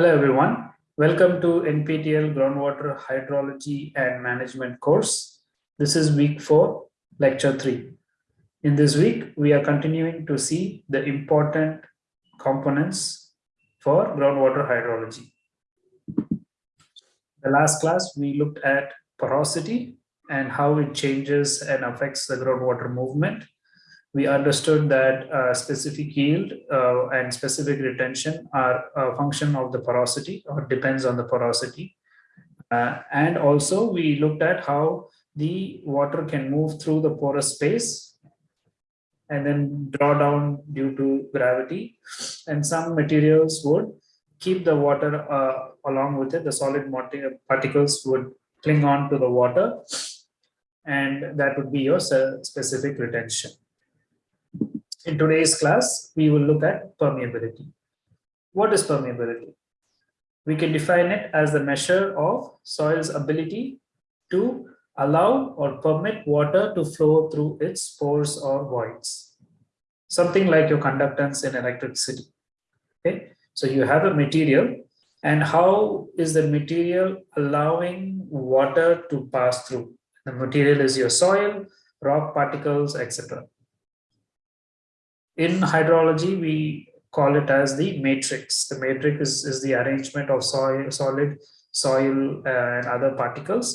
Hello everyone. Welcome to NPTEL Groundwater Hydrology and Management course. This is week 4, lecture 3. In this week, we are continuing to see the important components for groundwater hydrology. The last class, we looked at porosity and how it changes and affects the groundwater movement we understood that uh, specific yield uh, and specific retention are a function of the porosity or depends on the porosity. Uh, and also we looked at how the water can move through the porous space and then draw down due to gravity. And some materials would keep the water uh, along with it. The solid particles would cling on to the water and that would be your specific retention. In today's class, we will look at permeability. What is permeability? We can define it as the measure of soil's ability to allow or permit water to flow through its pores or voids. Something like your conductance in electricity. Okay, so you have a material and how is the material allowing water to pass through? The material is your soil, rock particles, etc. In hydrology, we call it as the matrix. The matrix is, is the arrangement of soil, solid, soil, uh, and other particles.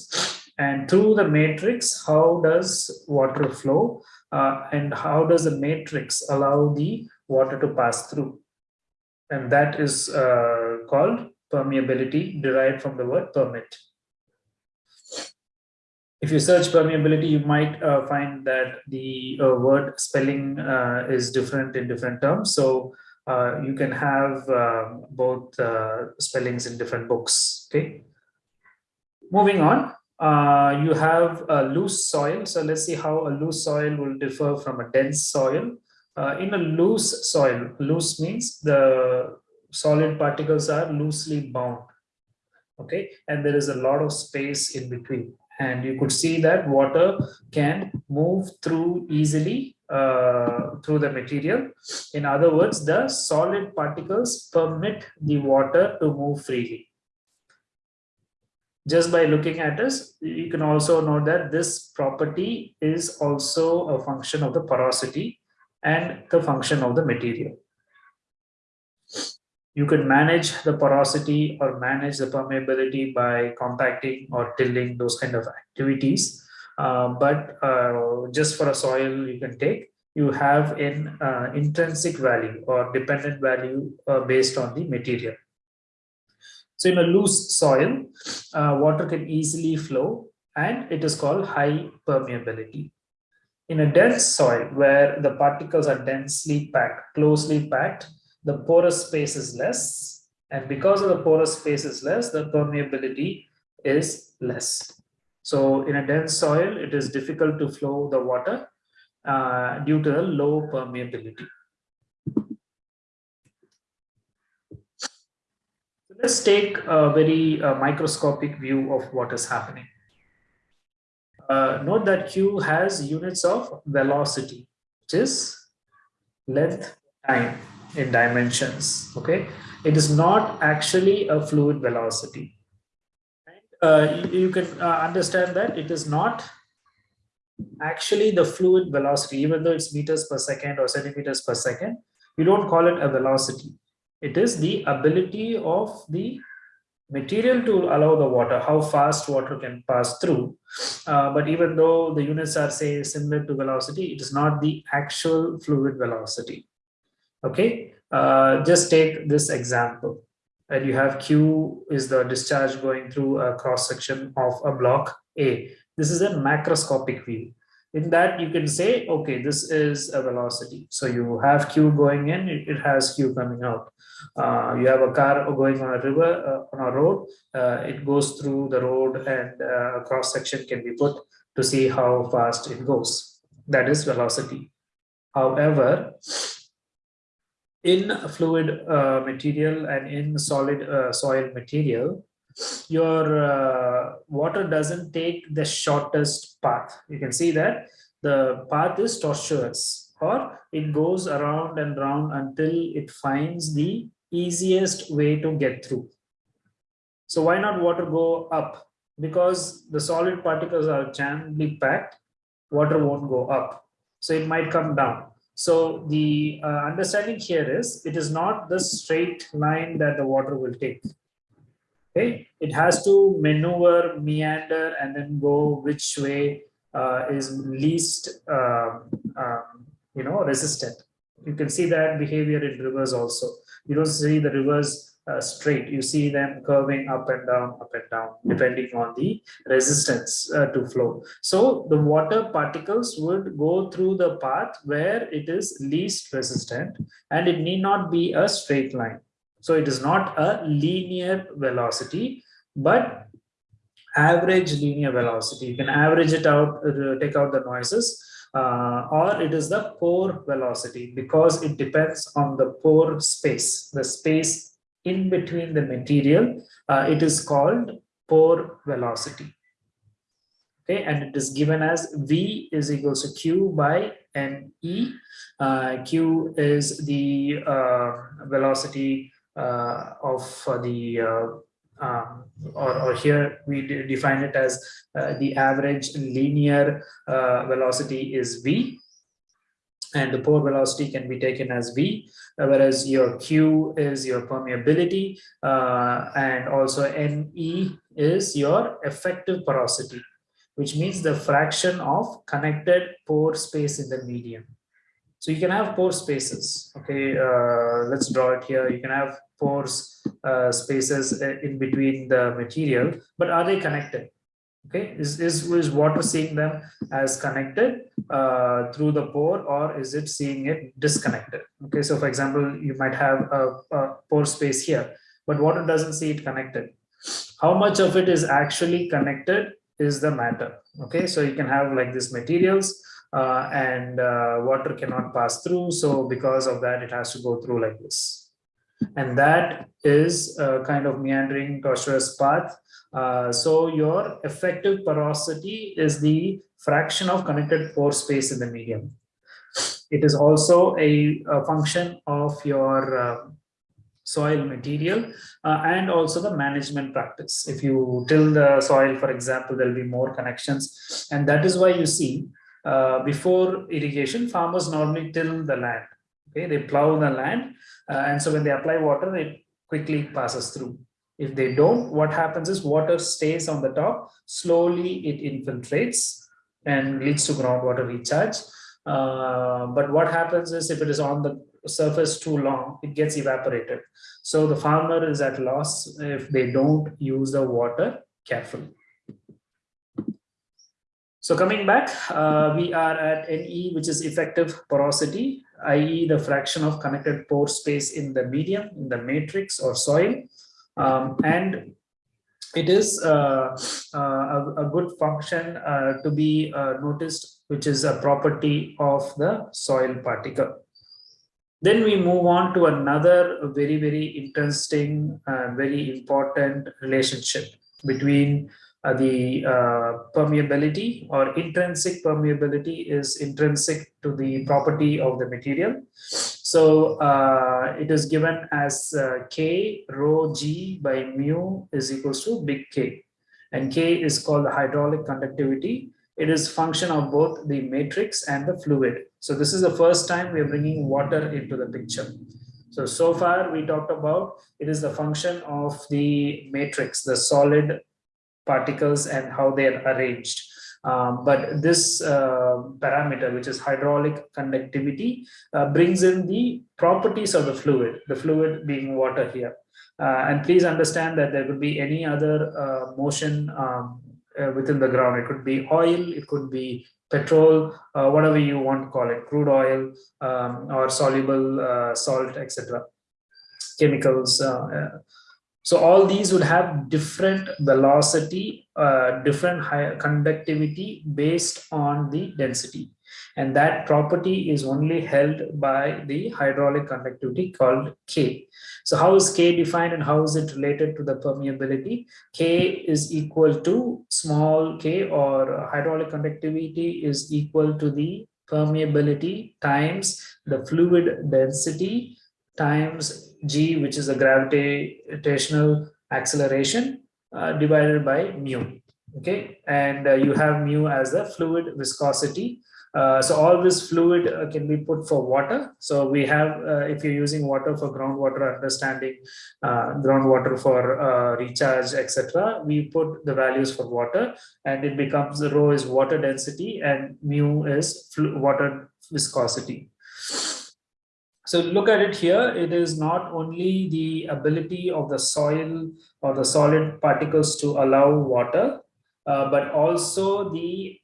And through the matrix, how does water flow? Uh, and how does the matrix allow the water to pass through? And that is uh, called permeability, derived from the word permit if you search permeability, you might uh, find that the uh, word spelling uh, is different in different terms. So uh, you can have um, both uh, spellings in different books. Okay. Moving on, uh, you have a loose soil. So let's see how a loose soil will differ from a dense soil. in a loose soil, loose means the solid particles are loosely bound. Okay, and there is a lot of space in between and you could see that water can move through easily uh, through the material. In other words, the solid particles permit the water to move freely. Just by looking at this, you can also know that this property is also a function of the porosity and the function of the material you can manage the porosity or manage the permeability by compacting or tilling those kind of activities. Uh, but uh, just for a soil you can take, you have an uh, intrinsic value or dependent value uh, based on the material. So in a loose soil, uh, water can easily flow and it is called high permeability. In a dense soil where the particles are densely packed, closely packed, the porous space is less and because of the porous space is less the permeability is less. So in a dense soil it is difficult to flow the water uh, due to the low permeability. So let's take a very uh, microscopic view of what is happening. Uh, note that q has units of velocity which is length time in dimensions okay? It is not actually a fluid velocity. Uh, you, you, can uh, understand that it is not actually the fluid velocity even though it's meters per second or centimeters per second you don't call it a velocity. It is the ability of the material to allow the water how fast water can pass through. Uh, but even though the units are say similar to velocity it is not the actual fluid velocity Okay, uh, just take this example. And you have Q is the discharge going through a cross section of a block A. This is a macroscopic view. In that you can say, okay, this is a velocity. So you have Q going in, it, has Q coming out. Uh, you have a car going on a river, uh, on a road, uh, it goes through the road and uh, a cross section can be put to see how fast it goes. That is velocity. However, in fluid uh, material and in solid uh, soil material, your uh, water doesn't take the shortest path. You can see that the path is tortuous or it goes around and round until it finds the easiest way to get through. So why not water go up? Because the solid particles are jamly packed, water won't go up. So it might come down. So the uh, understanding here is it is not the straight line that the water will take. Okay, it has to maneuver, meander, and then go which way uh, is least, uh, you know, resistant. You can see that behavior in rivers also. You don't see the rivers uh, straight. You see them curving up and down, up and down, depending on the resistance uh, to flow. So the water particles would go through the path where it is least resistant and it need not be a straight line. So it is not a linear velocity, but average linear velocity. You can average it out, uh, take out the noises, uh, or it is the pore velocity because it depends on the pore space, the space in between the material, uh, it is called pore velocity. Okay, and it is given as V is equals to Q by NE. Uh, Q is the uh, velocity uh, of the uh, um, or, or, here we define it as uh, the average linear uh, velocity is v and the pore velocity can be taken as V, uh, whereas your Q is your permeability uh, and also NE is your effective porosity, which means the fraction of connected pore space in the medium. So you can have pore spaces, okay, uh, let's draw it here. You can have pores uh, spaces uh, in between the material, but are they connected? Okay? Is, is is water seeing them as connected uh, through the pore or is it seeing it disconnected? Okay so for example you might have a, a pore space here but water doesn't see it connected. How much of it is actually connected is the matter. Okay so you can have like these materials uh, and uh, water cannot pass through so because of that it has to go through like this and that is a kind of meandering tortuous path uh, so your effective porosity is the fraction of connected pore space in the medium. It is also a, a function of your uh, soil material uh, and also the management practice. If you till the soil, for example, there'll be more connections. And that is why you see uh, before irrigation, farmers normally till the land. Okay, they plow the land. Uh, and so when they apply water, it quickly passes through. If they don't, what happens is water stays on the top, slowly it infiltrates and leads to groundwater recharge. Uh, but what happens is if it is on the surface too long, it gets evaporated. So the farmer is at loss if they don't use the water carefully. So coming back, uh, we are at NE, which is effective porosity, i.e. the fraction of connected pore space in the medium, in the matrix or soil. Um, and it is uh, uh, a, a, good function uh, to be uh, noticed, which is a property of the soil particle. Then we move on to another very, very interesting, uh, very important relationship between the uh, permeability or intrinsic permeability is intrinsic to the property of the material. So uh, it is given as uh, K rho G by mu is equals to big K. And K is called the hydraulic conductivity. It is function of both the matrix and the fluid. So this is the first time we are bringing water into the picture. So, so far we talked about it is the function of the matrix, the solid particles and how they are arranged. Um, but this uh, parameter, which is hydraulic conductivity, uh, brings in the properties of the fluid, the fluid being water here. Uh, and please understand that there could be any other uh, motion um, uh, within the ground. It could be oil, it could be petrol, uh, whatever you want to call it, crude oil um, or soluble salt, etc. Chemicals. So all these would have different velocity, uh, different high conductivity based on the density. And that property is only held by the hydraulic conductivity called K. So how is K defined and how is it related to the permeability? K is equal to small k or hydraulic conductivity is equal to the permeability times the fluid density times g, which is the gravitational acceleration uh, divided by mu. Okay, and uh, you have mu as the fluid viscosity uh, so all this fluid uh, can be put for water. So we have, uh, if you're using water for groundwater understanding, uh, groundwater for uh, recharge, etc., we put the values for water and it becomes rho is water density and mu is water viscosity. So look at it here, it is not only the ability of the soil or the solid particles to allow water, uh, but also the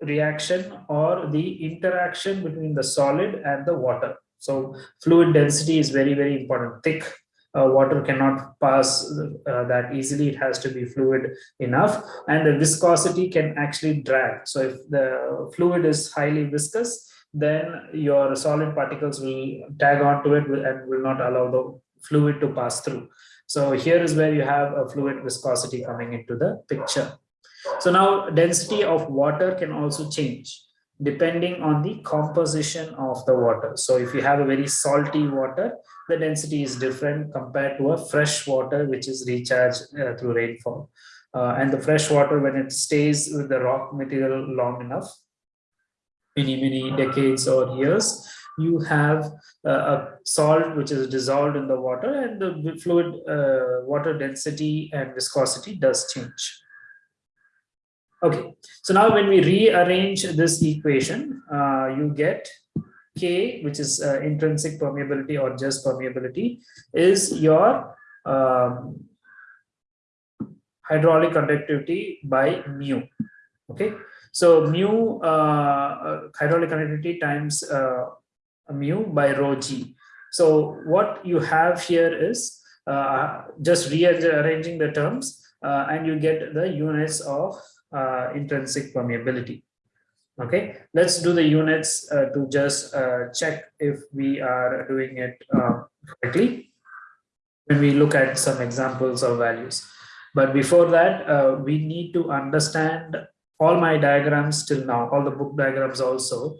reaction or the interaction between the solid and the water. So fluid density is very, very important. Thick uh, water cannot pass uh, that easily. It has to be fluid enough. And the viscosity can actually drag. So if the fluid is highly viscous, then your solid particles will tag onto it and will not allow the fluid to pass through. So here is where you have a fluid viscosity coming into the picture. So now density of water can also change depending on the composition of the water. So if you have a very salty water, the density is different compared to a fresh water, which is recharged uh, through rainfall. Uh, and the fresh water, when it stays with the rock material long enough, many, many decades or years, you have a salt which is dissolved in the water and the fluid uh, water density and viscosity does change. Okay, so now when we rearrange this equation, uh, you get K, which is uh, intrinsic permeability or just permeability, is your um, hydraulic conductivity by mu. Okay, so mu uh, uh hydraulic conductivity times uh, mu by rho g. So what you have here is uh, just rearranging the terms and you get the units of uh, intrinsic permeability. Okay, let's do the units uh, to just uh, check if we are doing it uh, correctly when we look at some examples of values. But before that, uh, we need to understand all my diagrams till now, all the book diagrams also.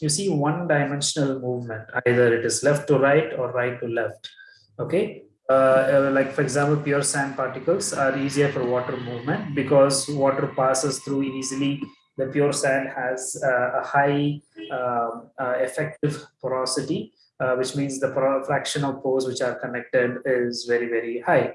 You see one dimensional movement, either it is left to right or right to left. Okay, uh, uh, like for example, pure sand particles are easier for water movement because water passes through easily. The pure sand has uh, a high um, uh, effective porosity, uh, which means the fraction of pores which are connected is very, very high.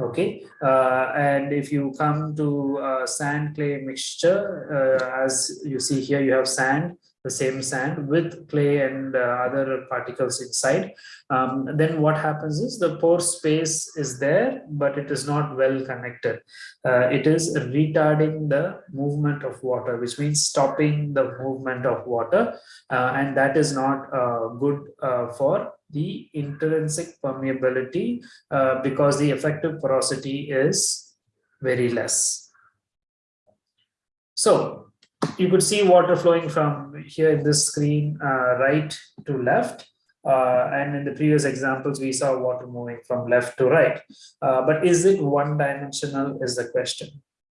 Okay, uh, and if you come to sand clay mixture, as you see here, you have sand the same sand with clay and uh, other particles inside. Um, then what happens is the pore space is there but it is not well connected. Uh, it is retarding the movement of water which means stopping the movement of water uh, and that is not uh, good uh, for the intrinsic permeability uh, because the effective porosity is very less. So you could see water flowing from here in this screen uh, right to left. Uh, and in the previous examples we saw water moving from left to right. Uh, but is it one dimensional is the question.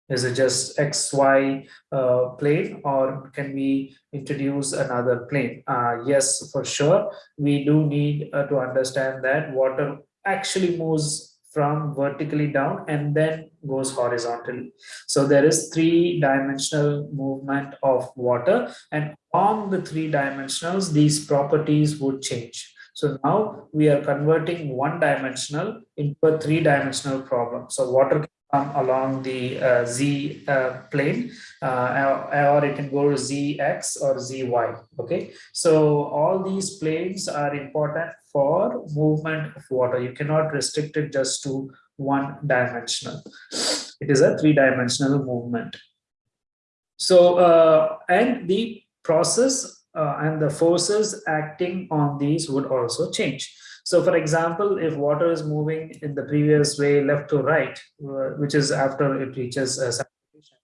Is it just xy uh, plane or can we introduce another plane? Uh, yes for sure. We do need uh, to understand that water actually moves from vertically down and then goes horizontally. So there is three dimensional movement of water and on the three dimensionals, these properties would change. So now we are converting one dimensional into a three dimensional problem. So water along the uh, z uh, plane uh, or it can go to zx or zy okay? So all these planes are important for movement of water. You cannot restrict it just to one dimensional. It is a three dimensional movement. So uh, and the process uh, and the forces acting on these would also change so for example, if water is moving in the previous way left to right, uh, which is after it reaches uh, saturation,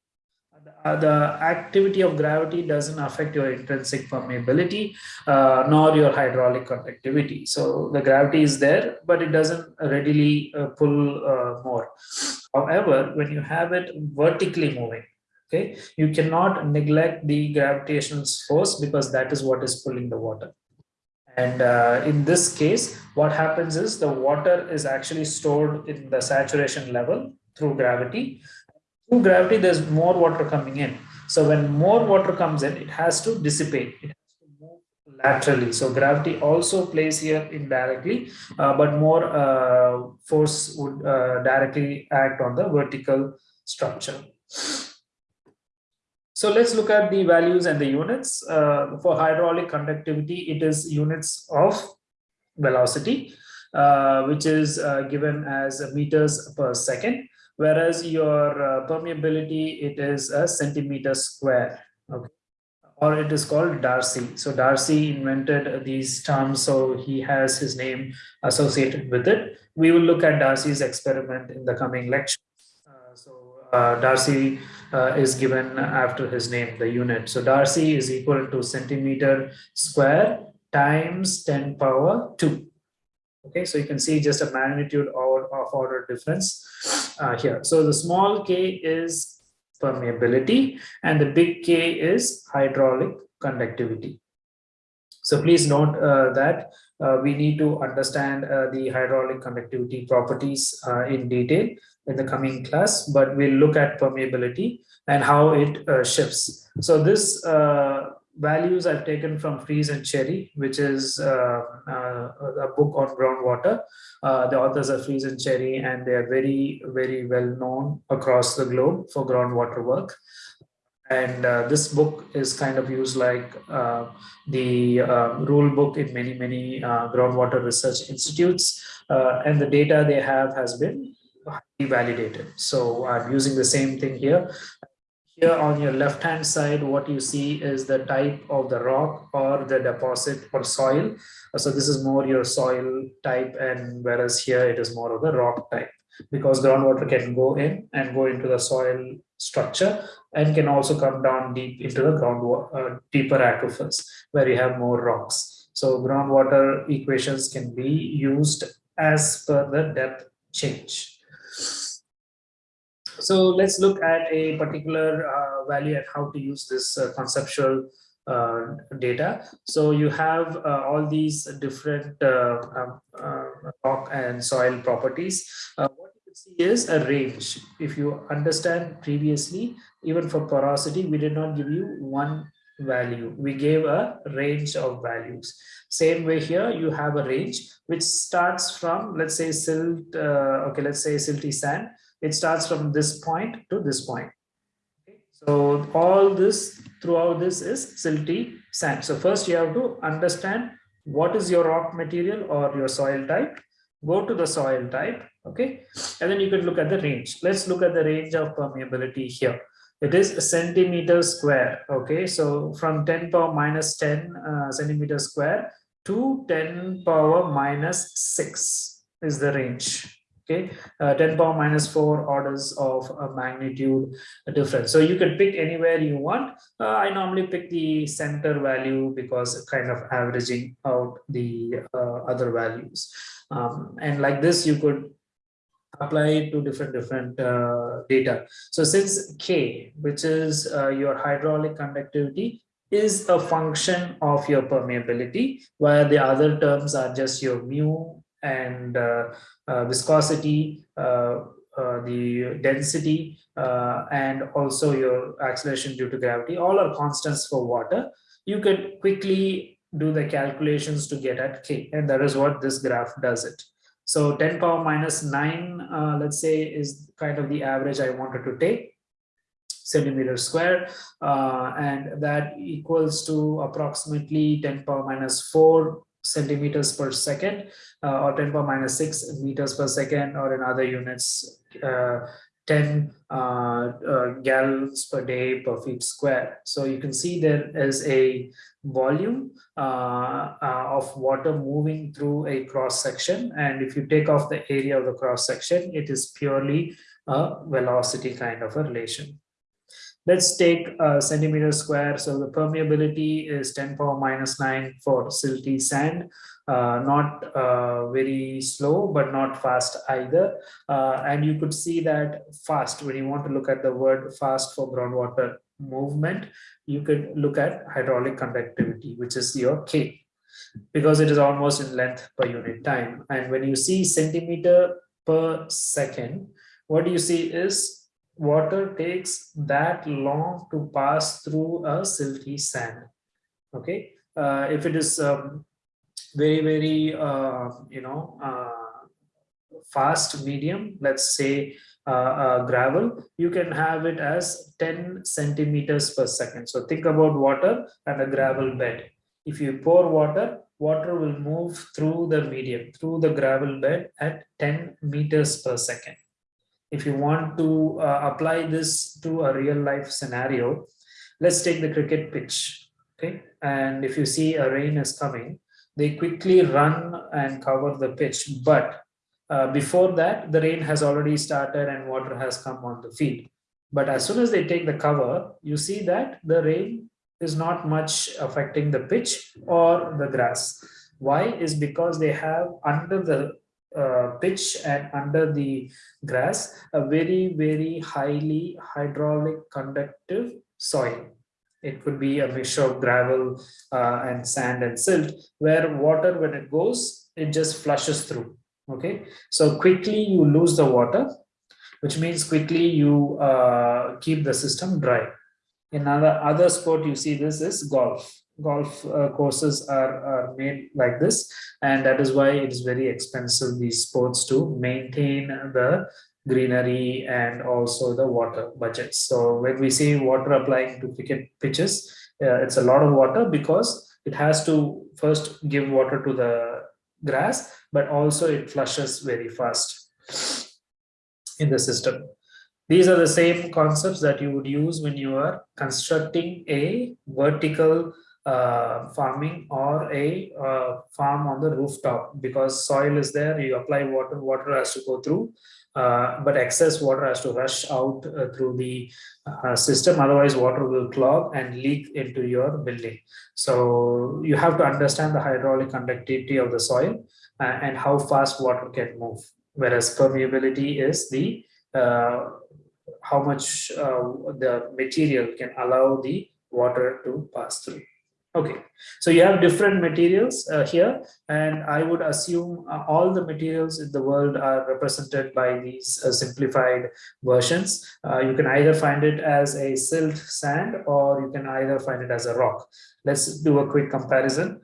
uh, the activity of gravity doesn't affect your intrinsic permeability uh, nor your hydraulic conductivity. So the gravity is there, but it doesn't readily uh, pull uh, more. However, when you have it vertically moving, okay, you cannot neglect the gravitational force because that is what is pulling the water And uh, in this case, what happens is the water is actually stored in the saturation level through gravity. Through gravity, there's more water coming in. So when more water comes in, it has to dissipate. It has to move laterally. So gravity also plays here indirectly, uh, but more uh, force would uh, directly act on the vertical structure. So let's look at the values and the units. Uh, for hydraulic conductivity, it is units of velocity, uh, which is uh, given as meters per second, whereas your uh, permeability, it is a centimeter square. Okay. Or it is called Darcy. So Darcy invented these terms, so he has his name associated with it. We will look at Darcy's experiment in the coming lecture. Uh, Darcy uh, is given after his name, the unit. So Darcy is equal to centimeter square times 10 power 2. Okay, so you can see just a magnitude of, of order difference uh, here. So the small k is permeability and the big K is hydraulic conductivity. So please note uh, that uh, we need to understand uh, the hydraulic conductivity properties in detail in the coming class, but we'll look at permeability and how it uh, shifts. So this uh, values I've taken from Freeze and Cherry, which is uh, uh a book on groundwater. Uh, the authors are Freeze and Cherry, and they are very, very well known across the globe for groundwater work. And uh, this book is kind of used like the rule book in many, many groundwater research institutes. and the data they have has been validated. So I'm using the same thing here. Here on your left hand side, what you see is the type of the rock or the deposit or soil. So this is more your soil type and whereas here it is more of the rock type because groundwater can go in and go into the soil structure and can also come down deep into the groundwater, uh, deeper aquifers where you have more rocks. So groundwater equations can be used as per the depth change. So let's look at a particular uh, value and how to use this uh, conceptual uh, data. So you have uh, all these different uh, um, uh, rock and soil properties. what you can see is a range. If you understand previously, even for porosity, we did not give you one value. We gave a range of values. Same way here, you have a range which starts from, let's say silt, uh, okay, let's say silty sand it starts from this point to this point. okay. So all this throughout this is silty sand. So first you have to understand what is your rock material or your soil type. Go to the soil type, okay? And then you can look at the range. Let's look at the range of permeability here. It is a centimeter square, okay? So from 10 power minus 10 uh, centimeter square to 10 power minus 6 is the range okay? Uh, 10 power minus 4 orders of a magnitude difference. So you can pick anywhere you want. Uh, i normally pick the center value because kind of averaging out the uh, other values. Um, and like this you could apply it to different different uh, data so since k which is uh, your hydraulic conductivity is a function of your permeability while the other terms are just your mu and uh, uh, viscosity, uh, the density, and also your acceleration due to gravity, all are constants for water. You can quickly do the calculations to get at K, and that is what this graph does it. So 10 power minus 9, uh, let's say, is kind of the average I wanted to take centimeter square, uh, and that equals to approximately 10 power minus 4 centimeters per second uh, or 10 power minus 6 meters per second or in other units uh, 10 uh, uh, gallons per day per feet square. So you can see there is a volume uh, of water moving through a cross section. And if you take off the area of the cross section, it is purely a velocity kind of a relation. Let's take a centimeter square. So the permeability is 10 power minus 9 for silty sand. Uh, not uh, very slow, but not fast either. Uh, and you could see that fast, when you want to look at the word fast for groundwater movement, you could look at hydraulic conductivity, which is your K. because it is almost in length per unit time. And when you see centimeter per second, what you see is water takes that long to pass through a silty sand. Okay, uh, if it is um, very, very, uh, you know, uh, fast medium, let's say uh, uh, gravel, you can have it as 10 centimeters per second. So think about water and a gravel bed. If you pour water, water will move through the medium, through the gravel bed at 10 meters per second. If you want to uh, apply this to a real life scenario, let's take the cricket pitch. Okay, and if you see a rain is coming, they quickly run and cover the pitch, but uh, before that, the rain has already started and water has come on the field. But as soon as they take the cover, you see that the rain is not much affecting the pitch or the grass. Why? Is because they have under the uh, pitch and under the grass a very, very highly hydraulic conductive soil. It could be a mixture of gravel uh, and sand and silt where water, when it goes, it just flushes through okay? So quickly you lose the water which means quickly you uh, keep the system dry. In other other sport you see this is golf. Golf uh, courses are, are made like this and that is why it is very expensive these sports to maintain the greenery and also the water budget. so when we say water applying to cricket pitches uh, it's a lot of water because it has to first give water to the grass, but also it flushes very fast in the system. These are the same concepts that you would use when you are constructing a vertical uh, farming or a uh, farm on the rooftop because soil is there, you apply water, water has to go through, uh, but excess water has to rush out uh, through the uh, system, otherwise water will clog and leak into your building. So you have to understand the hydraulic conductivity of the soil uh, and how fast water can move, whereas permeability is the how much the material can allow the water to pass through. Okay, so you have different materials uh, here, and I would assume uh, all the materials in the world are represented by these uh, simplified versions. Uh, you can either find it as a silt sand or you can either find it as a rock. Let's do a quick comparison.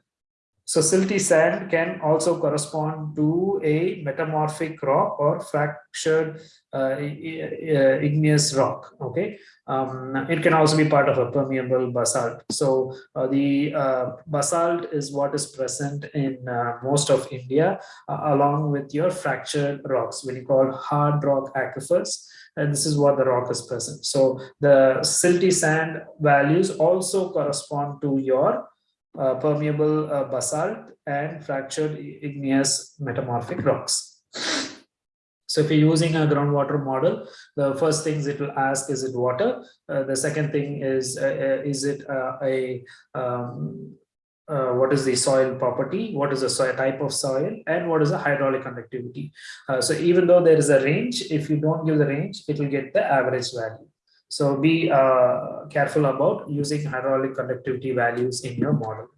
So silty sand can also correspond to a metamorphic rock or fractured uh, igneous rock. Okay, um, it can also be part of a permeable basalt. So uh, the uh, basalt is what is present in uh, most of India, uh, along with your fractured rocks, when you call hard rock aquifers. And this is what the rock is present. So the silty sand values also correspond to your uh, permeable uh, basalt and fractured igneous metamorphic rocks. So if you're using a groundwater model, the first things it will ask, is it water? Uh, the second thing is, uh, uh, is it uh, a, um, what is the soil property? What is the soil type of soil? And what is the hydraulic conductivity? so even though there is a range, if you don't give the range, it will get the average value. So be uh, careful about using hydraulic conductivity values in your model.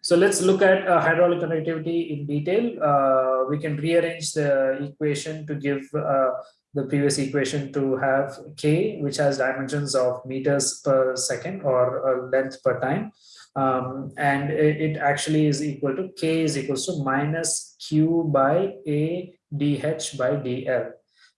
So let's look at uh, hydraulic conductivity in detail. Uh, we can rearrange the equation to give uh, the previous equation to have K, which has dimensions of meters per second or uh, length per time. Um, and it, it, actually is equal to K is equals to minus Q by A dH by dl.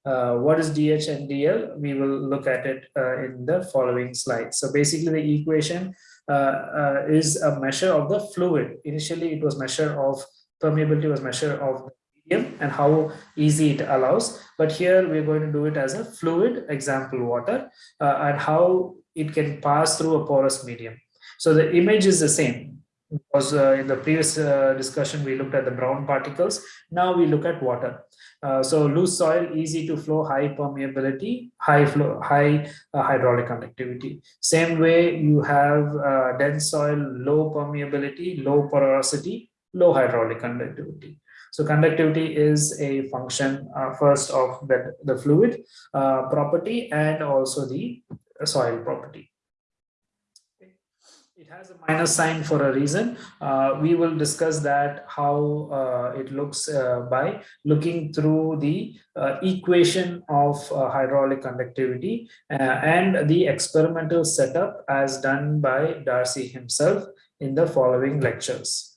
Uh, what is dH and dl? We will look at it uh, in the following slide. So basically the equation uh, uh, is a measure of the fluid. Initially it was measure of permeability was measure of medium and how easy it allows. But here we're going to do it as a fluid example water uh, and how it can pass through a porous medium. So the image is the same because uh, in the previous uh, discussion we looked at the brown particles. Now we look at water. Uh, so loose soil easy to flow high permeability high flow high uh, hydraulic conductivity. Same way you have uh, dense soil low permeability low porosity low hydraulic conductivity. So conductivity is a function uh, first of the, the fluid property and also the soil property has a minus sign for a reason. Uh, we will discuss that how uh, it looks uh, by looking through the uh, equation of uh, hydraulic conductivity uh, and the experimental setup as done by Darcy himself in the following lectures.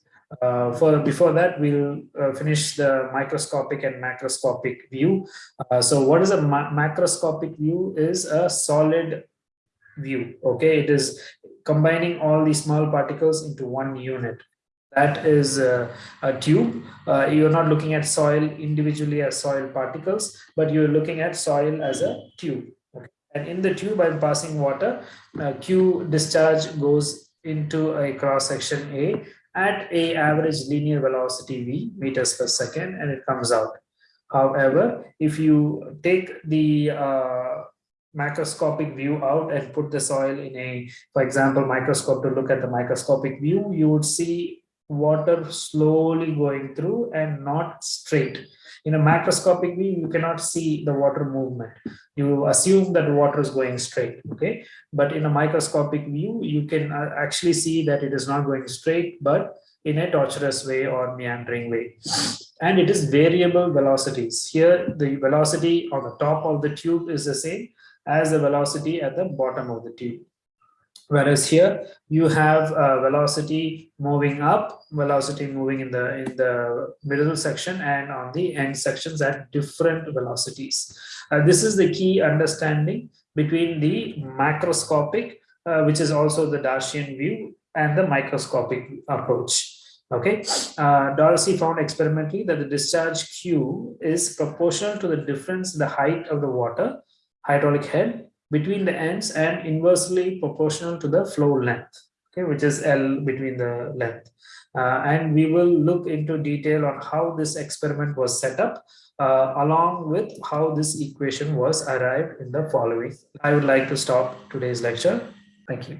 for before that we'll finish the microscopic and macroscopic view so what is a ma macroscopic view is a solid view okay it is combining all these small particles into one unit. That is a, a tube. Uh, you're not looking at soil individually as soil particles, but you're looking at soil as a tube. Okay. And in the tube, I'm passing water. Uh, Q discharge goes into a cross section A at a average linear velocity V meters per second, and it comes out. However, if you take the uh, macroscopic view out and put the soil in a, for example, microscope to look at the microscopic view, you would see water slowly going through and not straight. In a macroscopic view, you cannot see the water movement. You assume that water is going straight, okay? But in a microscopic view, you can uh, actually see that it is not going straight, but in a tortuous way or meandering way. And it is variable velocities. Here, the velocity on the top of the tube is the same, as the velocity at the bottom of the tube. Whereas here you have a velocity moving up, velocity moving in the in the middle section and on the end sections at different velocities. Uh, this is the key understanding between the macroscopic, uh, which is also the Darcian view, and the microscopic approach. Okay, uh, Darcy found experimentally that the discharge Q is proportional to the difference in the height of the water hydraulic head between the ends and inversely proportional to the flow length, okay, which is L between the length. Uh, and we will look into detail on how this experiment was set up uh, along with how this equation was arrived in the following. I would like to stop today's lecture. Thank you.